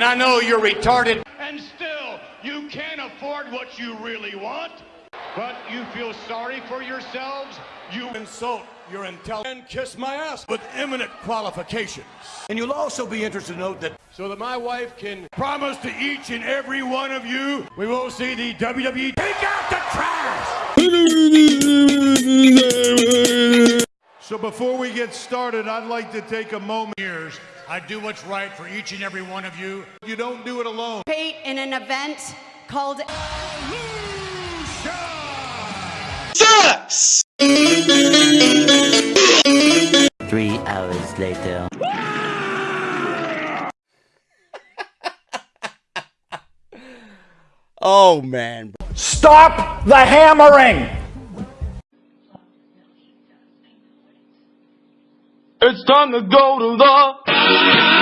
And I know you're retarded. And still, you can't afford what you really want, but you feel sorry for yourselves. You insult your intelligence and kiss my ass with eminent qualifications. And you'll also be interested to note that so that my wife can promise to each and every one of you, we will see the WWE take out the trash. So before we get started, I'd like to take a moment here. I do what's right for each and every one of you. You don't do it alone. participate in an event called Three hours later. Oh man. Stop the hammering! It's time to go to the